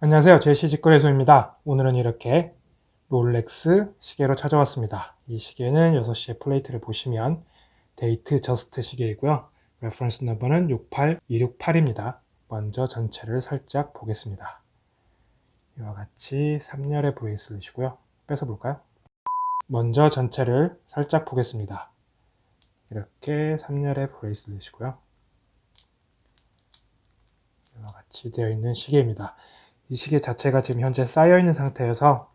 안녕하세요. 제시 직거래소입니다. 오늘은 이렇게 롤렉스 시계로 찾아왔습니다. 이 시계는 6시의 plate를 보시면 데이트 저스트 시계이고요. reference number는 68268입니다. 먼저 전체를 살짝 보겠습니다. 이와 같이 3열의 bracelet이고요. 뺏어 볼까요? 먼저 전체를 살짝 보겠습니다. 이렇게 3열의 bracelet이고요. 이와 같이 되어 있는 시계입니다 이 시계 자체가 지금 현재 쌓여 있는 상태여서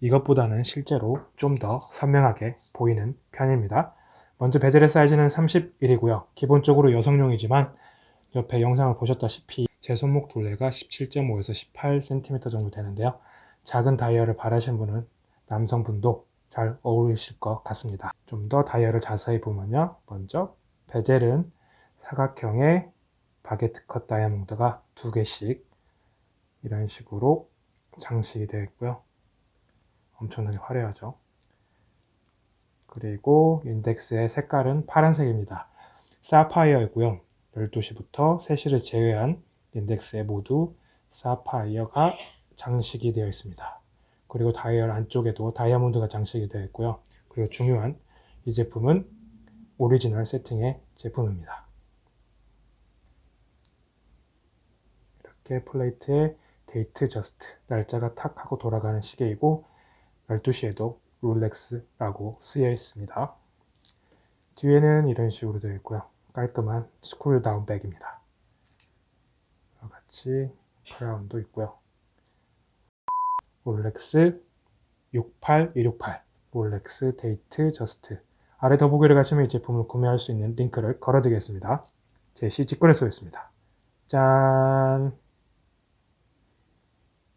이것보다는 실제로 좀 더 선명하게 보이는 편입니다. 먼저 베젤의 사이즈는 31이고요. 기본적으로 여성용이지만 옆에 영상을 보셨다시피 제 손목 둘레가 17.5에서 18cm 정도 되는데요. 작은 다이얼을 바라시는 분은 남성분도 잘 어울리실 것 같습니다. 좀 더 다이얼을 자세히 보면요. 먼저 베젤은 사각형의 바게트 컷 다이아몬드가 두 개씩 이런 식으로 장식이 되어 있고요. 엄청나게 화려하죠. 그리고 인덱스의 색깔은 파란색입니다. 사파이어이고요. 12시부터 3시를 제외한 인덱스에 모두 사파이어가 장식이 되어 있습니다. 그리고 다이얼 안쪽에도 다이아몬드가 장식이 되어 있고요. 그리고 중요한 이 제품은 오리지널 세팅의 제품입니다. 이렇게 plate에 데이트 저스트 날짜가 탁 하고 돌아가는 시계이고 12시에도 롤렉스라고 쓰여 있습니다. 뒤에는 이런 식으로 되어 있고요. 깔끔한 screw down back입니다. 같이 crown도 있고요. 롤렉스 68268 롤렉스 데이트 저스트 아래 더보기를 가시면 이 제품을 구매할 수 있는 링크를 걸어드리겠습니다. 제시 직거래소였습니다. 짠!